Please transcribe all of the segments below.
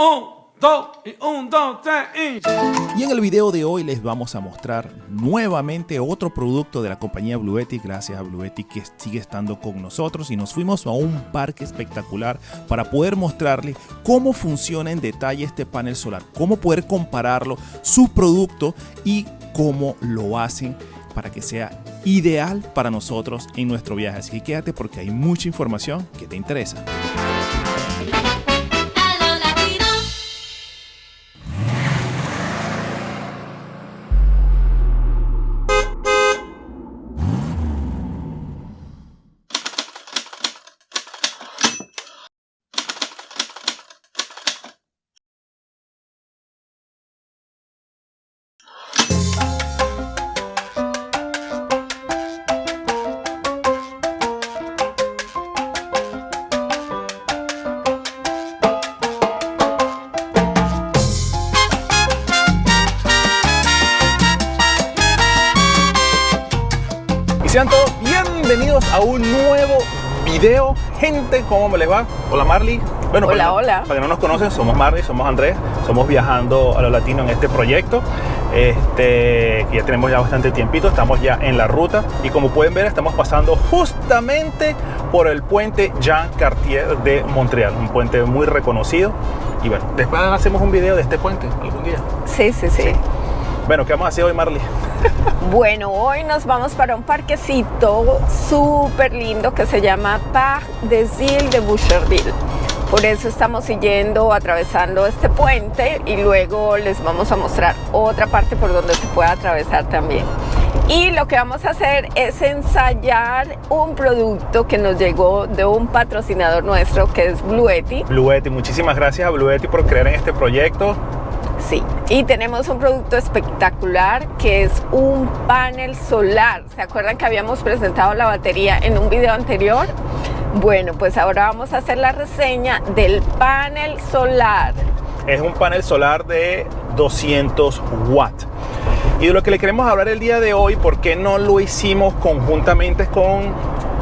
Un, dos, y un, dos, tres, y... Y en el video de hoy les vamos a mostrar nuevamente otro producto de la compañía Bluetti, gracias a Bluetti que sigue estando con nosotros y nos fuimos a un parque espectacular para poder mostrarles cómo funciona en detalle este panel solar, cómo poder compararlo, su producto y cómo lo hacen para que sea ideal para nosotros en nuestro viaje. Así que quédate porque hay mucha información que te interesa. Gente, ¿cómo me les va? Hola Marley. Bueno, Hola, para, hola. Para que no nos conocen, somos Marley, somos Andrés. Somos viajando a lo latino en este proyecto. Este, ya tenemos ya bastante tiempito, estamos ya en la ruta. Y como pueden ver, estamos pasando justamente por el puente Jean Cartier de Montreal. Un puente muy reconocido. Y bueno, después hacemos un video de este puente algún día. Sí, sí, sí. Bueno, ¿qué vamos a hacer hoy, Marley? Bueno, hoy nos vamos para un parquecito súper lindo que se llama Parc des Îles de Boucherville. Por eso estamos siguiendo, atravesando este puente y luego les vamos a mostrar otra parte por donde se puede atravesar también. Y lo que vamos a hacer es ensayar un producto que nos llegó de un patrocinador nuestro que es Bluetti. Bluetti, muchísimas gracias a Bluetti por creer en este proyecto. Sí, y tenemos un producto espectacular que es un panel solar. ¿Se acuerdan que habíamos presentado la batería en un video anterior? Bueno, pues ahora vamos a hacer la reseña del panel solar. Es un panel solar de 200 watts. Y de lo que le queremos hablar el día de hoy, ¿por qué no lo hicimos conjuntamente con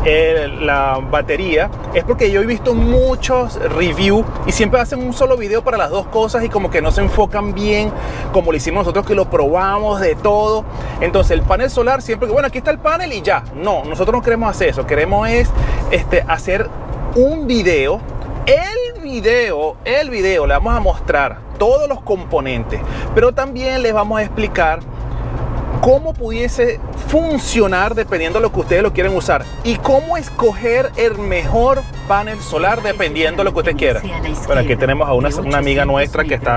el, la batería? Es porque yo he visto muchos reviews y siempre hacen un solo video para las dos cosas y como que no se enfocan bien como lo hicimos nosotros que lo probamos de todo. Entonces el panel solar siempre que, bueno, aquí está el panel y ya. No, nosotros no queremos hacer eso. Queremos es este, hacer un video. El video, el video, le vamos a mostrar todos los componentes, pero también les vamos a explicar cómo pudiese funcionar dependiendo de lo que ustedes lo quieren usar y cómo escoger el mejor panel solar dependiendo de lo que usted quiera. Bueno, aquí tenemos a una, amiga nuestra que está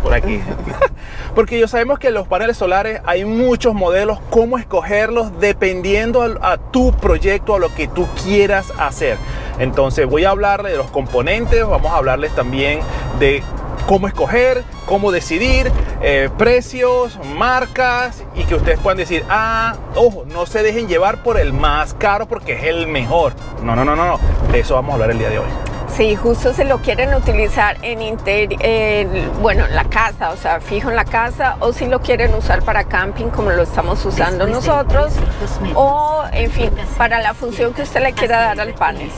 por aquí. Porque yo sabemos que los paneles solares hay muchos modelos, cómo escogerlos dependiendo a, a, tu proyecto, a lo que tú quieras hacer. Entonces voy a hablarles de los componentes, vamos a hablarles también de cómo escoger, cómo decidir, eh, precios, marcas y que ustedes puedan decir, ah, ojo, no se dejen llevar por el más caro porque es el mejor. No, no, no, no, no. Eso vamos a hablar el día de hoy. Sí, justo se lo quieren utilizar en inter, eh, bueno, en la casa, o sea, fijo en la casa, o si lo quieren usar para camping como lo estamos usando nosotros, o en fin, para la función que usted le quiera dar al panel.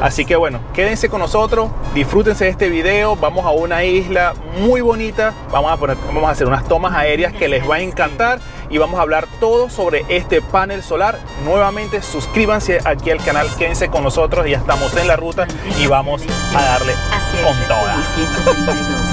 Así que bueno, quédense con nosotros, disfrútense de este video, vamos a una isla muy bonita, vamos a, poner, vamos a hacer unas tomas aéreas que les va a encantar y vamos a hablar todo sobre este panel solar. Nuevamente suscríbanse aquí al canal, quédense con nosotros, ya estamos en la ruta y vamos a darle con toda.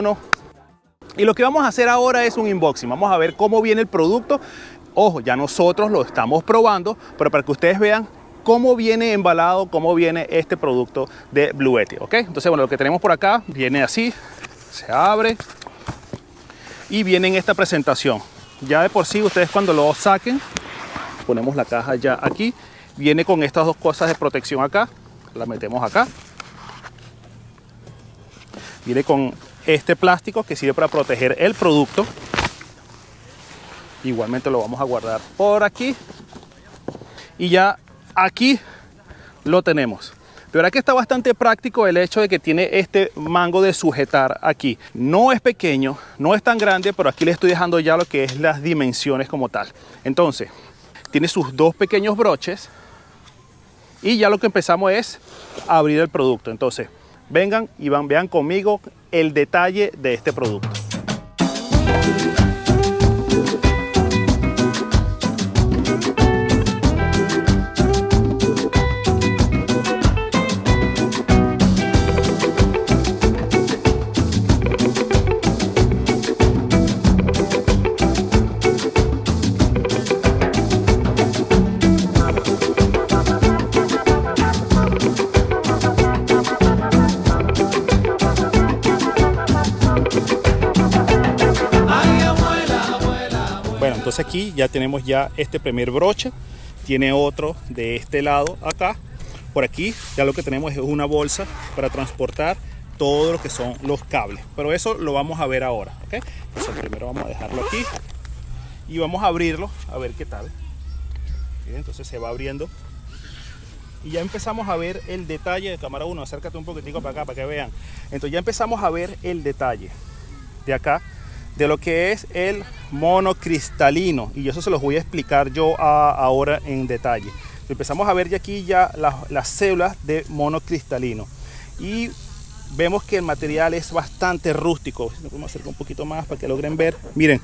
3, 2, 1. Y lo que vamos a hacer ahora es un unboxing. Vamos a ver cómo viene el producto Ojo, ya nosotros lo estamos probando, pero para que ustedes vean cómo viene embalado, cómo viene este producto de Blue Yeti, ¿ok? Entonces, bueno, lo que tenemos por acá viene así, se abre y viene en esta presentación. Ya de por sí, ustedes cuando lo saquen, ponemos la caja ya aquí, viene con estas dos cosas de protección acá, la metemos acá. Viene con este plástico que sirve para proteger el producto. Igualmente lo vamos a guardar por aquí. Y ya aquí lo tenemos. De verdad que está bastante práctico el hecho de que tiene este mango de sujetar aquí. No es pequeño, no es tan grande, pero aquí le estoy dejando ya lo que es las dimensiones como tal. Entonces, tiene sus dos pequeños broches y ya lo que empezamos es abrir el producto. Entonces, vengan y van, vean conmigo el detalle de este producto. Aquí ya tenemos ya este primer broche. Tiene otro de este lado acá. Por aquí ya lo que tenemos es una bolsa para transportar todo lo que son los cables. Pero eso lo vamos a ver ahora. Entonces primero vamos a dejarlo aquí. Y vamos a abrirlo a ver qué tal. Entonces se va abriendo. Y ya empezamos a ver el detalle de cámara 1. Acércate un poquitico para acá para que vean. Entonces ya empezamos a ver el detalle de acá de lo que es el monocristalino y eso se los voy a explicar yo a- ahora en detalle. Empezamos a ver ya aquí ya las, las células de monocristalino y vemos que el material es bastante rústico. Lo podemos acercar un poquito más para que logren ver. Miren,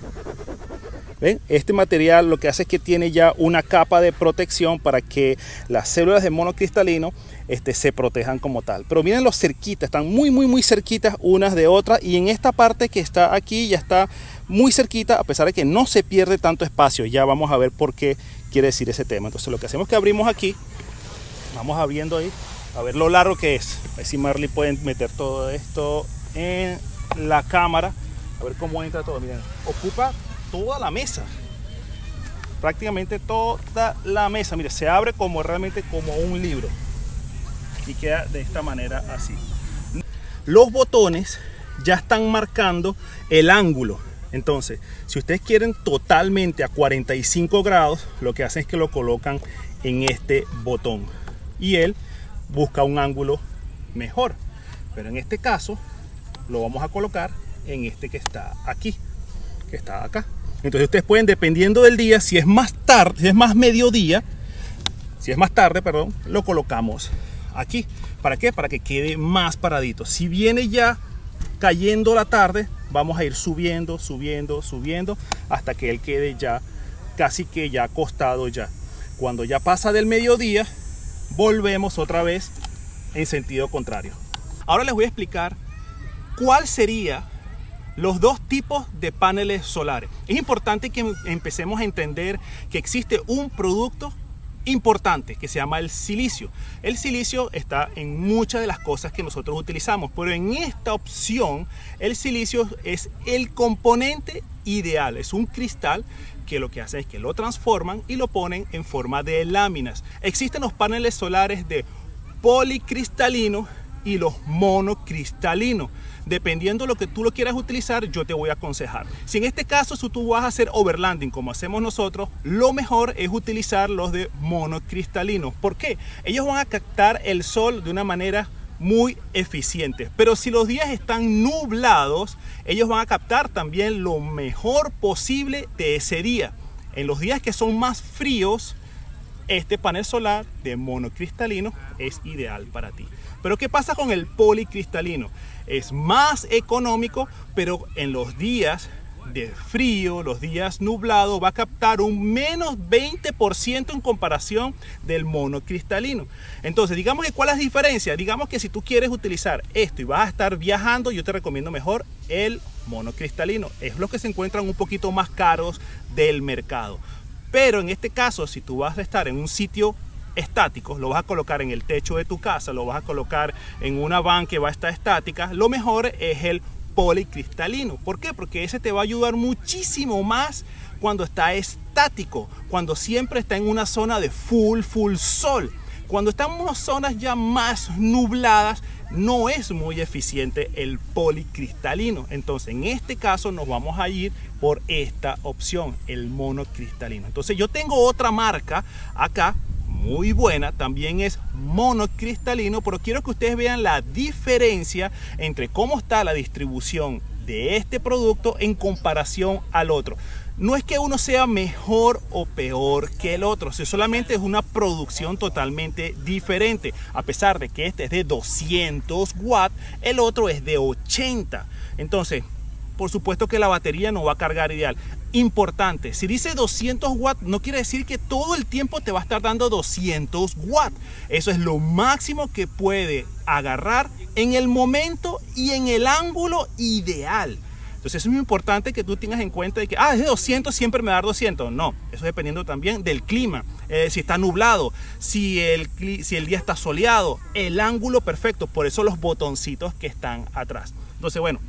Este material lo que hace es que tiene ya una capa de protección para que las células de monocristalino este, se protejan como tal. Pero miren los cerquitas, están muy, muy, muy cerquitas unas de otras. Y en esta parte que está aquí ya está muy cerquita, a pesar de que no se pierde tanto espacio. Ya vamos a ver por qué quiere decir ese tema. Entonces lo que hacemos es que abrimos aquí, vamos abriendo ahí, a ver lo largo que es. A ver si Marley puede meter todo esto en la cámara. A ver cómo entra todo. Miren, ocupa toda la mesa. Prácticamente toda la mesa. Mire, se abre como realmente como un libro. Y queda de esta manera así. Los botones ya están marcando el ángulo. Entonces, si ustedes quieren totalmente a 45 grados, lo que hacen es que lo colocan en este botón. Y él busca un ángulo mejor. Pero en este caso, lo vamos a colocar en este que está aquí, que está acá. Entonces ustedes pueden, dependiendo del día, si es más tarde, si es más mediodía, si es más tarde, perdón, lo colocamos aquí. ¿Para qué? Para que quede más paradito. Si viene ya cayendo la tarde, vamos a ir subiendo, subiendo, subiendo, hasta que él quede ya casi que ya acostado ya. Cuando ya pasa del mediodía, volvemos otra vez en sentido contrario. Ahora les voy a explicar cuál sería los dos tipos de paneles solares. Es importante que empecemos a entender que existe un producto importante que se llama el silicio. El silicio está en muchas de las cosas que nosotros utilizamos, pero en esta opción el silicio es el componente ideal, es un cristal que lo que hace es que lo transforman y lo ponen en forma de láminas. Existen los paneles solares de policristalino y los monocristalinos. Dependiendo de lo que tú lo quieras utilizar, yo te voy a aconsejar. Si en este caso si tú vas a hacer overlanding como hacemos nosotros, lo mejor es utilizar los de monocristalino. ¿Por qué? Ellos van a captar el sol de una manera muy eficiente. Pero si los días están nublados, ellos van a captar también lo mejor posible de ese día. En los días que son más fríos, este panel solar de monocristalino es ideal para ti. Pero ¿qué pasa con el policristalino? Es más económico, pero en los días de frío, los días nublados, va a captar un menos 20% en comparación del monocristalino. Entonces, digamos que cuál es la diferencia. Digamos que si tú quieres utilizar esto y vas a estar viajando, yo te recomiendo mejor el monocristalino. Es lo que se encuentran un poquito más caros del mercado. Pero en este caso, si tú vas a estar en un sitio estático, lo vas a colocar en el techo de tu casa, lo vas a colocar en una van que va a estar estática, lo mejor es el policristalino. ¿Por qué? Porque ese te va a ayudar muchísimo más cuando está estático, cuando siempre está en una zona de full, full sol. Cuando están en zonas ya más nubladas, no es muy eficiente el policristalino. Entonces, en este caso nos vamos a ir por esta opción, el monocristalino. Entonces, yo tengo otra marca acá muy buena, también es monocristalino, pero quiero que ustedes vean la diferencia entre cómo está la distribución de este producto en comparación al otro. No es que uno sea mejor o peor que el otro, solamente es una producción totalmente diferente. A pesar de que este es de 200 watts, el otro es de 80. Entonces, por supuesto que la batería no va a cargar ideal. Importante, si dice 200 watts, no quiere decir que todo el tiempo te va a estar dando 200 watts. Eso es lo máximo que puede agarrar en el momento y en el ángulo ideal. Entonces es muy importante que tú tengas en cuenta de que, ah, es de 200, siempre me va a dar 200. No, eso dependiendo también del clima, eh, si está nublado, si el, si el día está soleado, el ángulo perfecto, por eso los botoncitos que están atrás. Entonces, bueno,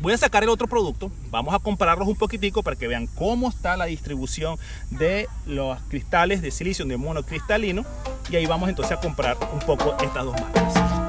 voy a sacar el otro producto, vamos a compararlos un poquitico para que vean cómo está la distribución de los cristales de silicio de monocristalino y ahí vamos entonces a comprar un poco estas dos marcas.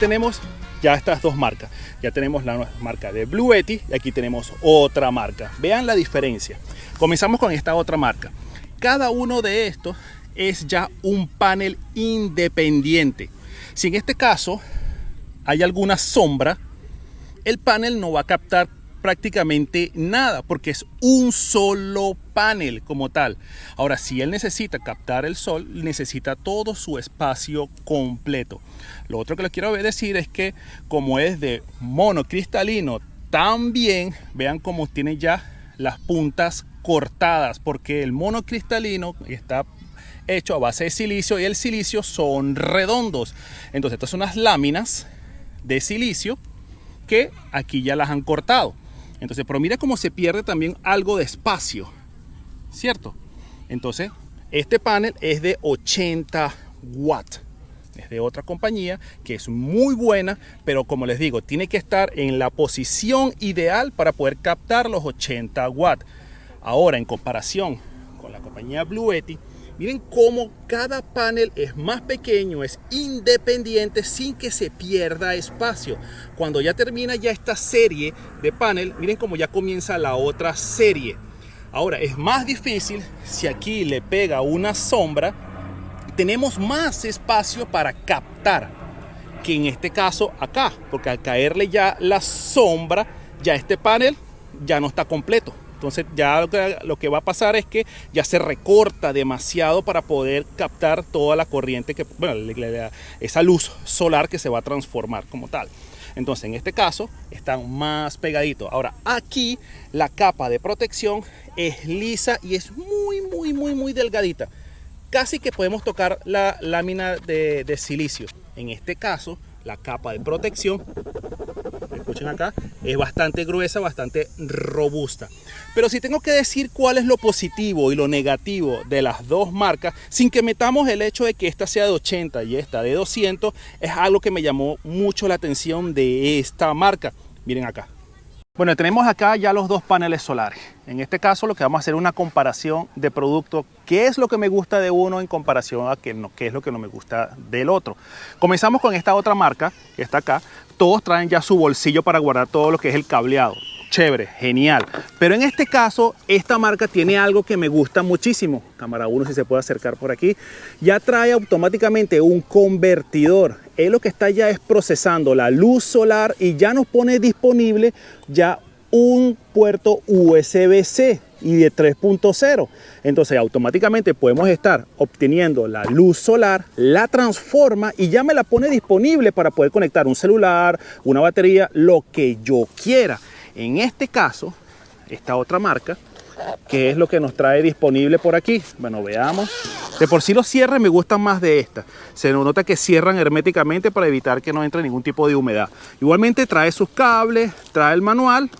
Tenemos ya estas dos marcas. Ya tenemos la marca de Blue Yeti y aquí tenemos otra marca. Vean la diferencia. Comenzamos con esta otra marca. Cada uno de estos es ya un panel independiente. Si en este caso hay alguna sombra, el panel no va a captar prácticamente nada porque es un solo panel como tal. Ahora, si él necesita captar el sol, necesita todo su espacio completo. Lo otro que les quiero decir es que como es de monocristalino, también vean cómo tiene ya las puntas cortadas porque el monocristalino está hecho a base de silicio y el silicio son redondos. Entonces, estas son unas láminas de silicio que aquí ya las han cortado. Entonces, pero mira cómo se pierde también algo de espacio, ¿cierto? Entonces, este panel es de 80 watts. Es de otra compañía que es muy buena, pero como les digo, tiene que estar en la posición ideal para poder captar los 80 watts. Ahora, en comparación con la compañía Blue Yeti, Miren cómo cada panel es más pequeño, es independiente sin que se pierda espacio. Cuando ya termina ya esta serie de panel, miren cómo ya comienza la otra serie. Ahora, es más difícil si aquí le pega una sombra, tenemos más espacio para captar que en este caso acá, porque al caerle ya la sombra, ya este panel ya no está completo. Entonces ya lo que, va a pasar es que ya se recorta demasiado para poder captar toda la corriente, que, bueno, esa luz solar que se va a transformar como tal. Entonces en este caso están más pegaditos. Ahora aquí la capa de protección es lisa y es muy, muy, muy, muy delgadita. Casi que podemos tocar la lámina de, de silicio. En este caso la capa de protección acá, es bastante gruesa, bastante robusta. Pero si tengo que decir cuál es lo positivo y lo negativo de las dos marcas, sin que metamos el hecho de que esta sea de 80 y esta de 200, es algo que me llamó mucho la atención de esta marca. Miren acá. Bueno, tenemos acá ya los dos paneles solares. En este caso lo que vamos a hacer es una comparación de producto, qué es lo que me gusta de uno en comparación a qué, no, qué es lo que no me gusta del otro. Comenzamos con esta otra marca que está acá, todos traen ya su bolsillo para guardar todo lo que es el cableado. Chévere, genial. Pero en este caso, esta marca tiene algo que me gusta muchísimo. Cámara 1, si se puede acercar por aquí. Ya trae automáticamente un convertidor. Él lo que está ya es procesando la luz solar y ya nos pone disponible ya un puerto USB-C y de 3.0. Entonces automáticamente podemos estar obteniendo la luz solar, la transforma y ya me la pone disponible para poder conectar un celular, una batería, lo que yo quiera. En este caso, esta otra marca, que es lo que nos trae disponible por aquí. Bueno, veamos. De por sí los cierres me gustan más de esta. Se nota que cierran herméticamente para evitar que no entre ningún tipo de humedad. Igualmente trae sus cables, trae el manual,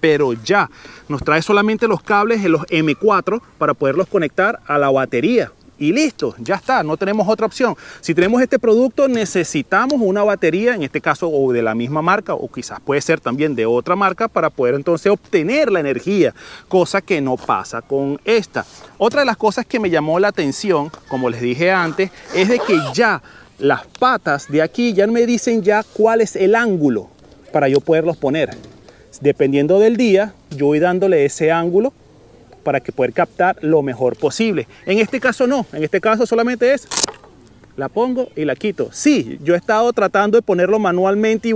pero ya nos trae solamente los cables en los M4 para poderlos conectar a la batería y listo, ya está, no tenemos otra opción. Si tenemos este producto necesitamos una batería, en este caso o de la misma marca o quizás puede ser también de otra marca para poder entonces obtener la energía, cosa que no pasa con esta. Otra de las cosas que me llamó la atención, como les dije antes, es de que ya las patas de aquí ya me dicen ya cuál es el ángulo para yo poderlos poner. Dependiendo del día, yo voy dándole ese ángulo para que poder captar lo mejor posible. En este caso no, en este caso solamente es la pongo y la quito. Sí, yo he estado tratando de ponerlo manualmente y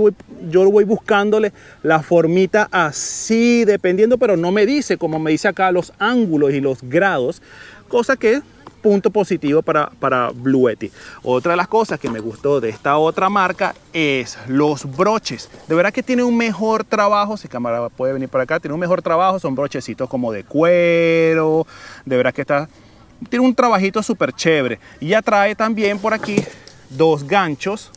yo voy buscándole la formita así, dependiendo, pero no me dice, como me dice acá, los ángulos y los grados, cosa que punto positivo para, para Bluetti. Otra de las cosas que me gustó de esta otra marca es los broches. De verdad que tiene un mejor trabajo, si cámara puede venir para acá, tiene un mejor trabajo, son brochecitos como de cuero, de verdad que está, tiene un trabajito súper chévere. Y ya trae también por aquí dos ganchos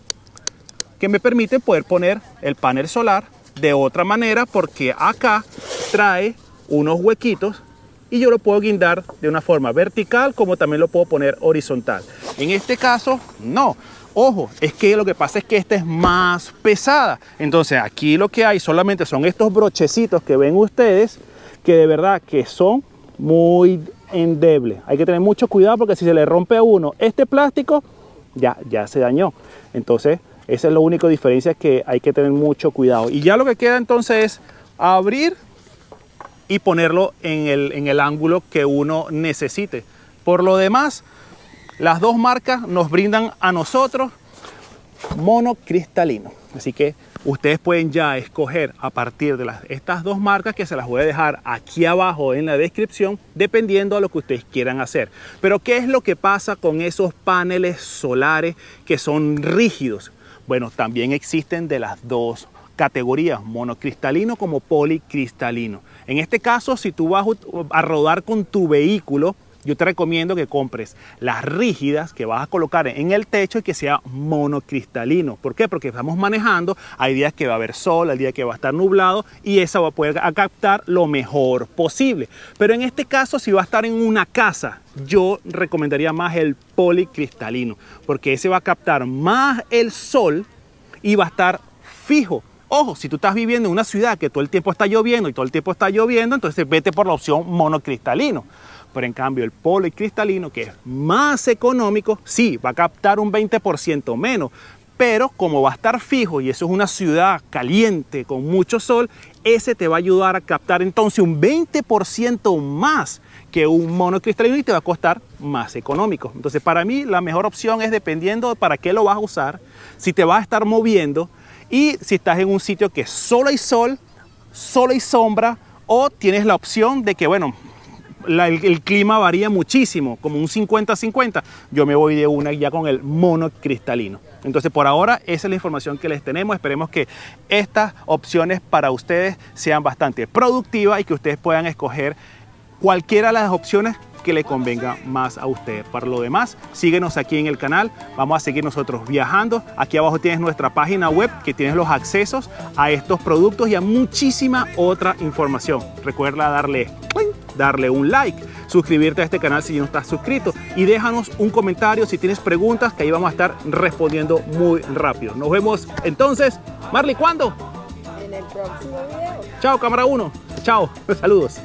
que me permiten poder poner el panel solar de otra manera porque acá trae unos huequitos y yo lo puedo guindar de una forma vertical como también lo puedo poner horizontal. En este caso, no. Ojo, es que lo que pasa es que esta es más pesada. Entonces aquí lo que hay solamente son estos brochecitos que ven ustedes que de verdad que son muy endebles. Hay que tener mucho cuidado porque si se le rompe a uno este plástico, ya, ya se dañó. Entonces, esa es la única diferencia que hay que tener mucho cuidado. Y ya lo que queda entonces es abrir y ponerlo en el, en el ángulo que uno necesite. Por lo demás, las dos marcas nos brindan a nosotros monocristalino. Así que ustedes pueden ya escoger a partir de las, estas dos marcas que se las voy a dejar aquí abajo en la descripción dependiendo a lo que ustedes quieran hacer. Pero ¿qué es lo que pasa con esos paneles solares que son rígidos? Bueno, también existen de las dos categorías, monocristalino como policristalino. En este caso, si tú vas a rodar con tu vehículo, yo te recomiendo que compres las rígidas que vas a colocar en el techo y que sea monocristalino. ¿Por qué? Porque estamos manejando, hay días que va a haber sol, hay días que va a estar nublado y esa va a poder captar lo mejor posible. Pero en este caso, si va a estar en una casa, yo recomendaría más el policristalino, porque ese va a captar más el sol y va a estar fijo Ojo, si tú estás viviendo en una ciudad que todo el tiempo está lloviendo y todo el tiempo está lloviendo, entonces vete por la opción monocristalino. Pero en cambio el policristalino, que es más económico, sí, va a captar un 20% menos, pero como va a estar fijo y eso es una ciudad caliente con mucho sol, ese te va a ayudar a captar entonces un 20% más que un monocristalino y te va a costar más económico. Entonces para mí la mejor opción es dependiendo de para qué lo vas a usar, si te vas a estar moviendo, y si estás en un sitio que solo hay sol, solo hay sombra, o tienes la opción de que, bueno, el, clima varía muchísimo, como un 50-50, yo me voy de una ya con el monocristalino. Entonces, por ahora, esa es la información que les tenemos. Esperemos que estas opciones para ustedes sean bastante productivas y que ustedes puedan escoger cualquiera de las opciones que le convenga más a usted. Para lo demás, síguenos aquí en el canal. Vamos a seguir nosotros viajando. Aquí abajo tienes nuestra página web que tienes los accesos a estos productos y a muchísima otra información. Recuerda darle, darle un like, suscribirte a este canal si no estás suscrito y déjanos un comentario si tienes preguntas que ahí vamos a estar respondiendo muy rápido. Nos vemos entonces. Marley, ¿cuándo? En el próximo video. Chao, cámara 1. Chao, saludos.